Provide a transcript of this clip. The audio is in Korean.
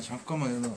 잠깐만 일어나